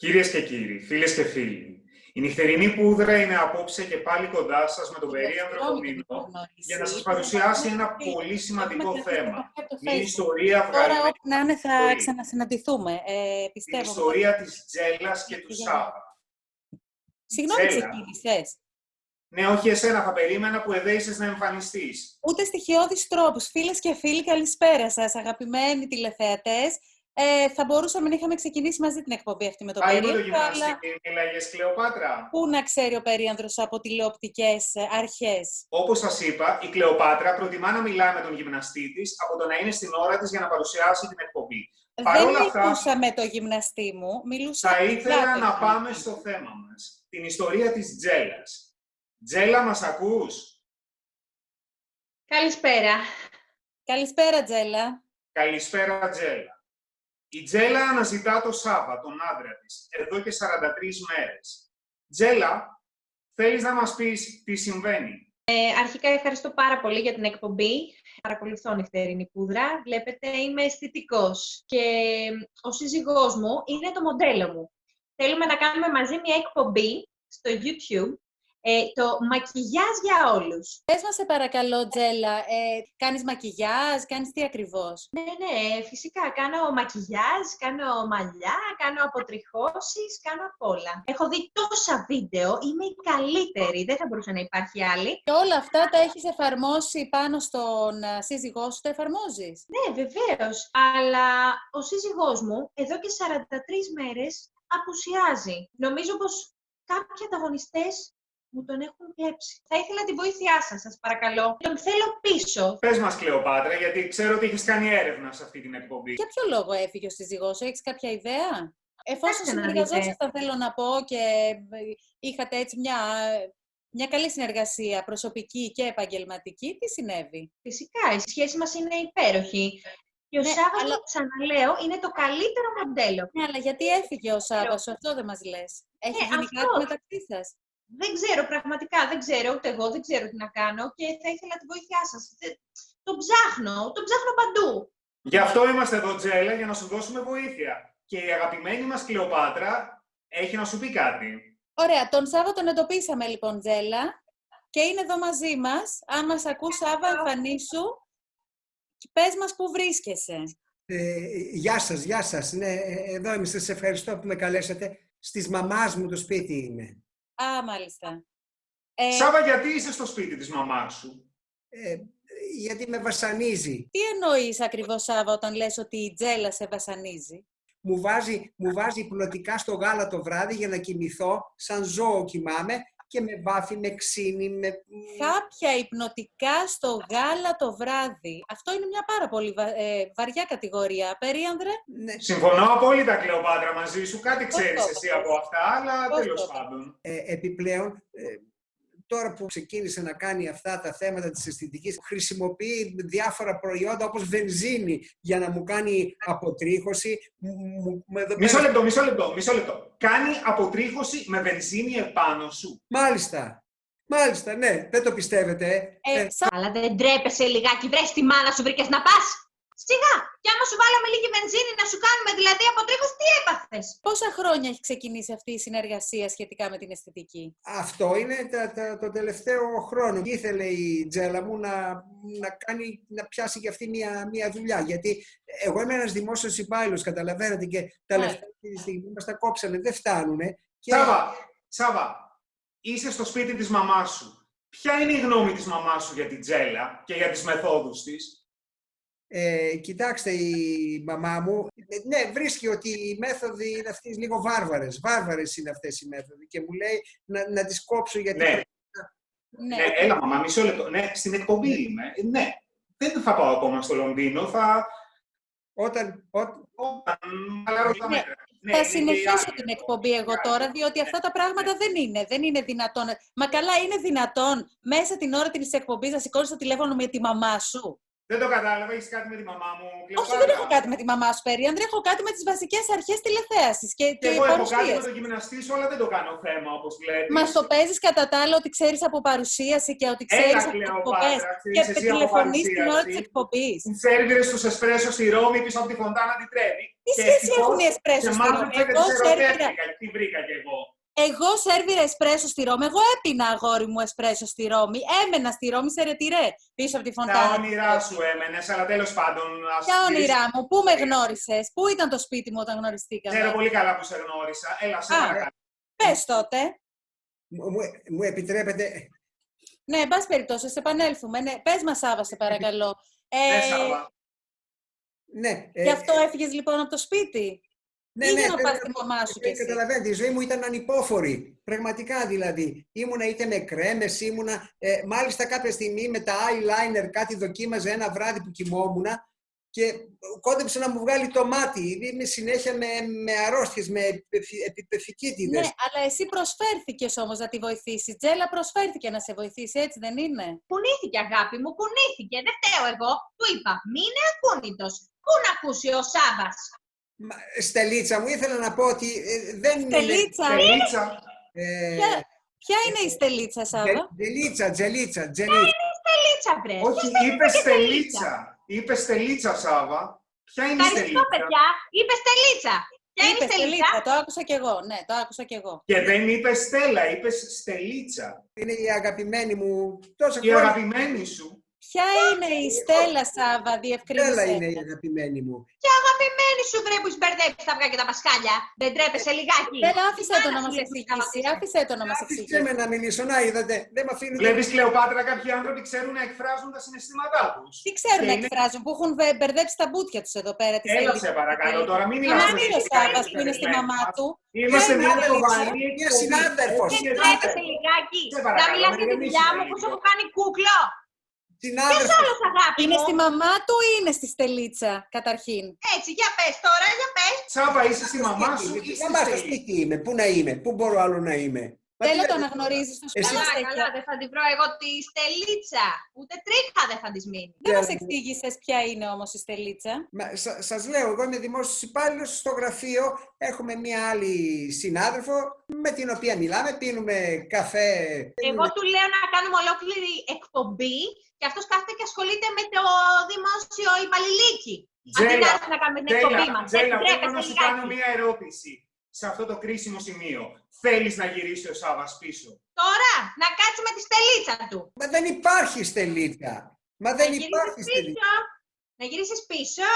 Κυρίες και κύριοι, φίλες και φίλοι, η νυχτερινή πούδρα είναι απόψε και πάλι κοντά σας με τον περίανδρο Κομίνο για να σας παρουσιάσει ένα πολύ σημαντικό θέμα. Μια ιστορία βγάλει... Τώρα όπου να είναι θα ξανασυναντηθούμε, ε, πιστεύω. Την ιστορία της Τζέλας και του Σάβα. Συγγνώμη, ξεκίνησες. Ναι, όχι εσένα, θα περίμενα που εδέησες να εμφανιστείς. Ούτε στοιχειώδεις τρόπους. Φίλες και φίλοι, καλησπέρα σας, αγαπημένοι τηλεθεατές. Ε, θα μπορούσαμε να είχαμε ξεκινήσει μαζί την εκπομπή αυτή με τον Περίανδρο. το γυμναστή αλλά... μίλαγες Κλεοπάτρα. Πού να ξέρει ο Περίανδρος από τηλεοπτικές ε, αρχές; Όπως σας είπα, η Κλεοπάτρα προτιμά να μιλά με τον γυμναστή της από το να είναι στην ώρα της για να παρουσιάσει την εκπομπή. Δεν μιλούσα αυτά, με το γυμναστή μου, μιλούσα Θα ήθελα να πάμε στο θέμα μας. Την ιστορία της Τζέλας. Τζέλα, μας ακούς; Καλησπέρα. Καλησπέρα, Τζέλα. Καλησπέρα, Τζέλα. Η Τζέλα αναζητά το Σάβα, τον άντρα της, εδώ και 43 μέρες. Τζέλα, θέλεις να μας πεις τι συμβαίνει; Ε, αρχικά ευχαριστώ πάρα πολύ για την εκπομπή. Παρακολουθώ νυχτερινή πούδρα. Βλέπετε, είμαι αισθητικός και ο σύζυγός μου είναι το μοντέλο μου. Θέλουμε να κάνουμε μαζί μια εκπομπή στο YouTube ε, το μακιγιάζ για όλους. Πες μας σε παρακαλώ, Τζέλα, ε, κάνεις μακιγιάζ, κάνεις τι ακριβώς; Ναι, ναι, φυσικά. Κάνω μακιγιάζ, κάνω μαλλιά, κάνω αποτριχώσεις, κάνω απ' όλα. Έχω δει τόσα βίντεο, είμαι η καλύτερη, δεν θα μπορούσε να υπάρχει άλλη. Και όλα αυτά τα έχεις εφαρμόσει πάνω στον ε, σύζυγό σου, τα εφαρμόζεις; Ναι, βεβαίως. Αλλά ο σύζυγός μου εδώ και 43 μέρες απουσιάζει. Νομίζω πως κάποιοι ανταγωνιστές μου τον έχουν κλέψει. Θα ήθελα τη βοήθειά σας, σας παρακαλώ. Τον θέλω πίσω. Πες μας, Κλεοπάτρα, γιατί ξέρω ότι έχει κάνει έρευνα σε αυτή την εκπομπή. Για ποιο λόγο έφυγε ο σύζυγός σου, έχεις κάποια ιδέα; Εφόσον συνεργαζόσασταν, θέλω να πω, και είχατε έτσι μια, μια καλή συνεργασία προσωπική και επαγγελματική, τι συνέβη; Φυσικά, η σχέση μας είναι υπέροχη. Και ο ναι, Σάββας, αλλά... ξαναλέω, είναι το καλύτερο μοντέλο. Ναι, αλλά γιατί έφυγε ο Σάββας, αυτό δεν μας λες. Έχει ναι, γίνει κάτι μεταξύ σας; Δεν ξέρω, πραγματικά δεν ξέρω, ούτε εγώ δεν ξέρω τι να κάνω και θα ήθελα τη βοήθειά σας. Το ψάχνω, το ψάχνω παντού. Γι' αυτό είμαστε εδώ, Τζέλα, για να σου δώσουμε βοήθεια. Και η αγαπημένη μας Κλεοπάτρα έχει να σου πει κάτι. Ωραία, τον Σάββα τον εντοπίσαμε λοιπόν, Τζέλα, και είναι εδώ μαζί μας. Αν μας ακούς, Σάββα, εμφανίσου. Πες μας πού βρίσκεσαι. Ε, γεια σας, γεια σας. Ναι, ε, εδώ είμαι. Σας ευχαριστώ που με καλέσατε. Στις μαμάς μου το σπίτι είναι. Α, μάλιστα. Ε... Σάβα, γιατί είσαι στο σπίτι της μαμάς σου; Ε, γιατί με βασανίζει. Τι εννοείς ακριβώς, Σάβα, όταν λες ότι η τζέλα σε βασανίζει; Μου βάζει, μου βάζει πλωτικά στο γάλα το βράδυ για να κοιμηθώ, σαν ζώο κοιμάμαι και με βάφει, με ξύνει, με... Κάποια υπνοτικά στο γάλα το βράδυ. Αυτό είναι μια πάρα πολύ ε, βαριά κατηγορία. Περίανδρε. Ναι. Συμφωνώ απόλυτα, Κλεοπάτρα, μαζί σου. Κάτι ξέρεις εσύ από αυτά, αλλά τέλος πάντων. Ε, επιπλέον, ε, τώρα που ξεκίνησε να κάνει αυτά τα θέματα της αισθητικής, χρησιμοποιεί διάφορα προϊόντα όπως βενζίνη για να μου κάνει αποτρίχωση. Μισό λεπτό, μισό λεπτό, μισό λεπτό. Κάνει αποτρίχωση με βενζίνη επάνω σου. Μάλιστα. Μάλιστα, ναι. Δεν το πιστεύετε. Ε, ε. Αλλά δεν τρέπεσαι λιγάκι. Βρες τη μάνα σου βρήκες να πας. Σιγά! Και άμα σου βάλαμε λίγη βενζίνη να σου κάνουμε δηλαδή από τρίχος, τι έπαθες; Πόσα χρόνια έχει ξεκινήσει αυτή η συνεργασία σχετικά με την αισθητική; Αυτό είναι τα, τα, το τελευταίο χρόνο. Ήθελε η Τζέλα μου να, να, κάνει, να πιάσει και αυτή μια, μια δουλειά. Γιατί εγώ είμαι ένας δημόσιος υπάλληλος, καταλαβαίνετε, και τα ναι. λεφτά αυτή τη στιγμή μας τα κόψανε, δεν φτάνουνε. Και... Σάβα, Σάβα, είσαι στο σπίτι της μαμάς σου. Ποια είναι η γνώμη της μαμάς σου για την Τζέλα και για τις μεθόδους της; Ε, κοιτάξτε, η μαμά μου, ναι, βρίσκει ότι οι μέθοδοι είναι αυτές λίγο βάρβαρες. Βάρβαρες είναι αυτές οι μέθοδοι και μου λέει να, να τις κόψω γιατί... Ναι. ναι. ναι, έλα μαμά, μισό λεπτό. Ναι, στην εκπομπή ναι. είμαι. Ναι, δεν θα πάω ακόμα στο Λονδίνο, θα... Όταν... Όταν... Ναι. Ναι, θα συνεχίσω την εκπομπή εγώ τώρα, διότι αυτά τα πράγματα δεν είναι, δεν είναι δυνατόν. Μα καλά, είναι δυνατόν μέσα την ώρα της εκπομπής να σηκώνεις το τηλέφωνο με τη μαμά σου. Δεν το κατάλαβα, έχεις κάτι με τη μαμά μου. Όχι, δεν έχω κάτι με τη μαμά σου, Περίανδρε. Έχω κάτι με τις βασικές αρχές τηλεθέασης. Και, και, και εγώ έχω κάτι με το γυμναστή σου, αλλά δεν το κάνω θέμα, όπως βλέπεις. Μα το παίζεις κατά τα άλλα ότι ξέρεις από παρουσίαση και ότι ξέρεις από εκπομπές. Και τηλεφωνείς την ώρα της εκπομπής. Οι σερβιρε τους εσπρέσο στη Ρώμη πίσω από τη Φοντάνα τη Τρέβη. Τι σχέση έχουν οι εσπρέσο στη Ρώμη; Εγώ σερβιρα. Τι βρήκα κι εγώ. Εγώ σερβίρα εσπρέσο στη Ρώμη. Εγώ έπεινα αγόρι μου εσπρέσο στη Ρώμη. Έμενα στη Ρώμη σε ρετυρέ πίσω από τη φωντάνα. Τα όνειρά σου έμενες, αλλά τέλος πάντων. Ποια όνειρά μου, πού με γνώρισες, πού ήταν το σπίτι μου όταν γνωριστήκαμε; Ξέρω πολύ καλά που σε γνώρισα. Έλα, σε παρακαλώ. Πες τότε. Μου, μου επιτρέπετε; Ναι, εν πάση περιπτώσει, σε επανέλθουμε. Ναι, πες μας, Σάβα, σε παρακαλώ. Ε, ναι, Σάβα. Ναι. Γι' αυτό ε, έφυγες λοιπόν από το σπίτι; Ναι, ναι, να πας τη μαμά σου και Καταλαβαίνετε, η ζωή μου ήταν ανυπόφορη. Πραγματικά δηλαδή. Ήμουνα είτε με κρέμες, ήμουνα... Ε, μάλιστα κάποια στιγμή με τα eyeliner κάτι δοκίμαζε ένα βράδυ που κοιμόμουν και κόντεψε να μου βγάλει το μάτι. Είμαι συνέχεια με, με αρρώστιες, με επιπεφικίτιδες. Ναι, αλλά εσύ προσφέρθηκες όμως να τη βοηθήσεις. Τζέλα προσφέρθηκε να σε βοηθήσει, έτσι δεν είναι; Κουνήθηκε αγάπη μου, κουνήθηκε. Δεν φταίω εγώ. Του είπα, μείνε ακούνητος. Πού να ακούσει ο Σάβας. Στελίτσα μου, ήθελα να πω ότι ε, δεν Στελίτσα. είναι... Στελίτσα. Ε, ποια, ποια είναι η Στελίτσα, Σάβα; Τζελίτσα, Τζελίτσα, Τζελίτσα. Ποια είναι η Στελίτσα, βρε; Όχι, είπε Στελίτσα; Είπε Στελίτσα, Σάβα. Ποια είναι η Στελίτσα; Ευχαριστώ, παιδιά. Είπε Στελίτσα. Ποια είναι η Στελίτσα; Το άκουσα κι εγώ. Ναι, το άκουσα κι εγώ. Και δεν είπε Στέλλα, είπες Στελίτσα. Είναι η αγαπημένη μου. Τόσο η αγαπημένη σου. Ποια είναι η Στέλλα Σάβα, διευκρίνησε. Στέλλα είναι η αγαπημένη μου. Ποια αγαπημένη σου βρε που μπερδέψει τα αυγά και τα πασχάλια; Δεν τρέπεσαι λιγάκι; Δεν άφησε το να μας εξηγήσει. Άφησε το να μας εξηγήσει. Άφησε με να μιλήσω. Να είδατε. Δεν με αφήνει. Βλέπεις Κλεοπάτρα, κάποιοι άνθρωποι ξέρουν να εκφράζουν τα συναισθήματά τους. Τι ξέρουν να εκφράζουν, που έχουν μπερδέψει τα μπούτια τους εδώ πέρα. Έλα σε παρακαλώ τώρα, μην μιλάς. Να μην ο Σάβας που είναι στη μαμά του. Είμαστε μια σοβαρή συνάδελφος. Δεν τρέπεσαι λιγάκι. Να μιλά για τη δουλειά μου που σου έχω κάνει κούκλο. Ποιος άλλος αγάπη Είναι στη μαμά του ή είναι στη Στελίτσα, καταρχήν; Έτσι, για πες τώρα, για πες. Τσάπα, είσαι στη μαμά σου ή στη Στελίτσα. σπίτι είμαι, πού να είμαι, πού μπορώ άλλο να είμαι; Θέλω το αναγνωρίζει στο σπίτι. Καλά, καλά, δεν θα την βρω εγώ τη Στελίτσα. Ούτε τρίχα δεν θα της μείνει. Δεν μας εξήγησες ποια είναι όμως η Στελίτσα. Σα λέω, εγώ είμαι δημόσιος υπάλληλος στο γραφείο. Έχουμε μία άλλη συνάδελφο με την οποία μιλάμε, πίνουμε καφέ. Εγώ του λέω να κάνουμε ολόκληρη εκπομπή και αυτός κάθεται και ασχολείται με το δημόσιο υπαλληλίκι. Τζέλα, να κάνουμε την εκπομπή μας. Τζέλα, θέλω να σου κάνω μία ερώτηση σε αυτό το κρίσιμο σημείο. Θέλεις να γυρίσεις ο Σάββας πίσω. Τώρα, να κάτσει με τη στελίτσα του. Μα δεν υπάρχει στελίτσα. Μα δεν να υπάρχει στελίτσα. Να γυρίσεις πίσω,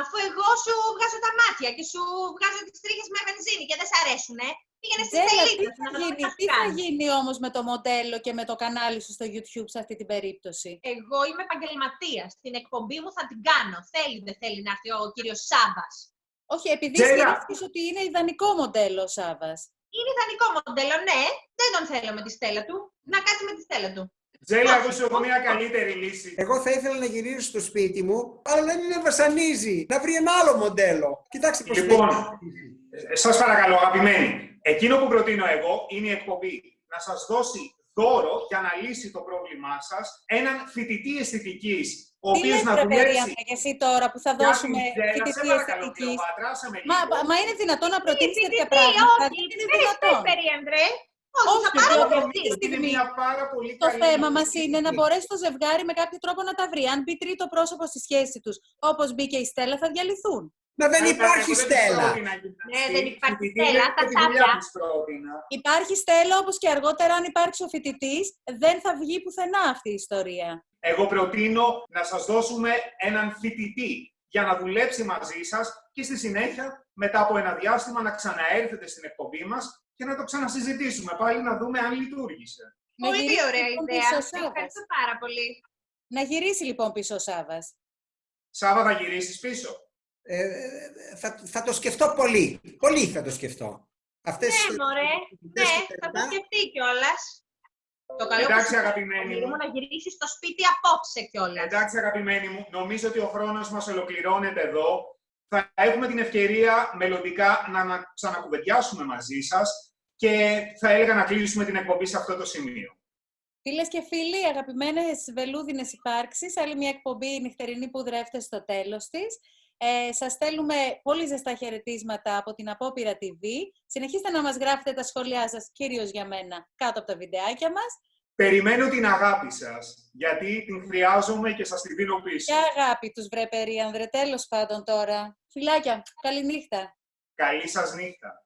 αφού εγώ σου βγάζω τα μάτια και σου βγάζω τις τρίχες με βενζίνη και δεν σ' αρέσουνε. Πήγαινε στη στελίτσα. Τι θα, γίνει, τι θα γίνει όμως με το μοντέλο και με το κανάλι σου στο YouTube σε αυτή την περίπτωση; Εγώ είμαι επαγγελματίας. Την εκπομπή μου θα την κάνω. Θέλει δεν θέλει να έρθει ο κύριος Σάββας. Όχι, επειδή σκέφτηκες ότι είναι ιδανικό μοντέλο ο Σάββας. Είναι ιδανικό μοντέλο, ναι. Δεν τον θέλω με τη στέλα του. Να κάτσει με τη στέλα του. Τζέλα, εγώ σου έχω μια καλύτερη λύση. Εγώ θα ήθελα να γυρίσω στο σπίτι μου, αλλά δεν με βασανίζει. Να βρει ένα άλλο μοντέλο. Κοιτάξτε πώς Λοιπόν, σας παρακαλώ, αγαπημένοι. Εκείνο που προτείνω εγώ είναι η εκπομπή. Να σας δώσει δώρο για να λύσει το πρόβλημά σας έναν φοιτητή αισθητικής ο οποίος να δουλέψει. και εσύ τώρα που θα δώσουμε φοιτητή αισθητικής; Μα, μα είναι δυνατόν να προτείνει τέτοια πράγματα; Όχι, είναι δυνατόν. Όχι, όχι, στιγμή το θέμα μας είναι να μπορέσει το ζευγάρι με κάποιο τρόπο να τα βρει. Αν μπει τρίτο πρόσωπο στη σχέση τους, όπως μπήκε η Στέλλα, θα διαλυθούν. Μα δεν υπάρχει Στέλλα. Ναι, δεν υπάρχει Στέλλα, τα τσάπια. Υπάρχει Στέλλα, όπως και αργότερα αν υπάρξει ο φοιτητή, δεν θα βγει πουθενά αυτή η ιστορία. Εγώ προτείνω να σας δώσουμε έναν φοιτητή για να δουλέψει μαζί σας και στη συνέχεια, μετά από ένα διάστημα, να ξαναέρθετε στην εκπομπή μας και να το ξανασυζητήσουμε πάλι να δούμε αν λειτουργήσε. Πολύ ωραία λοιπόν ιδέα. Ευχαριστώ πάρα πολύ. Να γυρίσει λοιπόν πίσω ο Σάβας. Σάβα θα γυρίσεις πίσω. Ε, θα, θα το σκεφτώ πολύ. Πολύ θα το σκεφτώ. Αυτές, ναι, μωρέ. Ναι, θα το σκεφτεί κιόλας. Το καλό Εντάξει, αγαπημένη μου. να γυρίσεις στο σπίτι απόψε κιόλας. Εντάξει, αγαπημένη μου. Νομίζω ότι ο χρόνος μας ολοκληρώνεται εδώ. Θα έχουμε την ευκαιρία μελλοντικά να ξανακουβεντιάσουμε μαζί σας και θα έλεγα να κλείσουμε την εκπομπή σε αυτό το σημείο. Φίλες και φίλοι, αγαπημένες βελούδινες υπάρξεις, άλλη μια εκπομπή νυχτερινή που δρέφτε στο τέλος της. Ε, σας στέλνουμε πολύ ζεστά χαιρετίσματα από την Απόπειρα TV. Συνεχίστε να μας γράφετε τα σχόλιά σας, κυρίως για μένα, κάτω από τα βιντεάκια μας. Περιμένω την αγάπη σας, γιατί την χρειάζομαι και σας την δίνω πίσω. Και αγάπη τους βρε περίανδρε, τέλος πάντων τώρα. Φιλάκια, καληνύχτα. Καλή σας νύχτα.